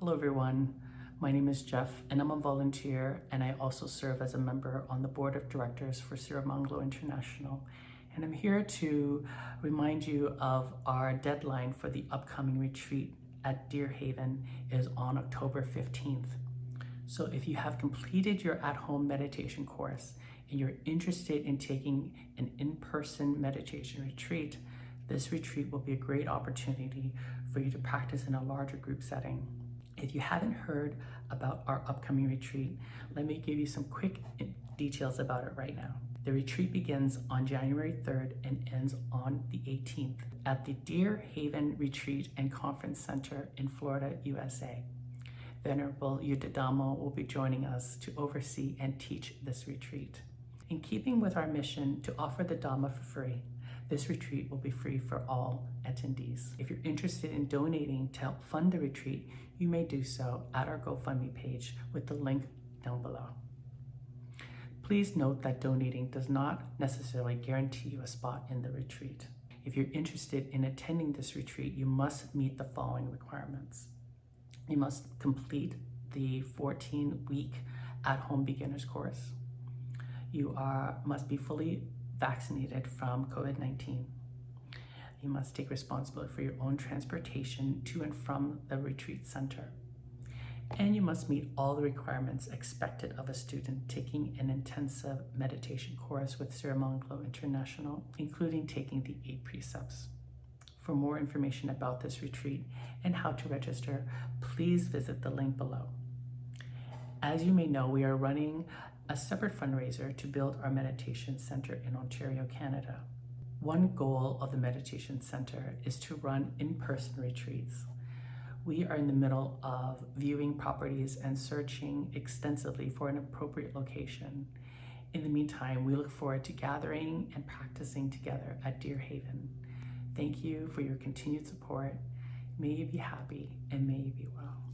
Hello everyone, my name is Jeff and I'm a volunteer and I also serve as a member on the board of directors for Sirimangalo International and I'm here to remind you of our deadline for the upcoming retreat at Deer Haven is on October 15th. So if you have completed your at-home meditation course and you're interested in taking an in-person meditation retreat, this retreat will be a great opportunity for you to practice in a larger group setting. If you haven't heard about our upcoming retreat, let me give you some quick eh, details about it right now. The retreat begins on January 3rd and ends on the 18th at the Deer Haven Retreat and Conference Center in Florida, USA. Venerable Yuttadhammo will be joining us to oversee and teach this retreat. In keeping with our mission to offer the Dhamma for free, this retreat will be free for all attendees. If you're interested in donating to help fund the retreat, you may do so at our GoFundMe page with the link down below. Please note that donating does not necessarily guarantee you a spot in the retreat. If you're interested in attending this retreat, you must meet the following requirements. You must complete the 14-week at-home beginners course. You are must be fully vaccinated from COVID-19. You must take responsibility for your own transportation to and from the retreat center. And you must meet all the requirements expected of a student taking an intensive meditation course with Sirimangalo International, including taking the eight precepts. For more information about this retreat and how to register, please visit the link below. As you may know, we are running a separate fundraiser to build our meditation center in Ontario, Canada. One goal of the Meditation Center is to run in-person retreats. We are in the middle of viewing properties and searching extensively for an appropriate location. In the meantime, we look forward to gathering and practicing together at Deer Haven. Thank you for your continued support. May you be happy and may you be well.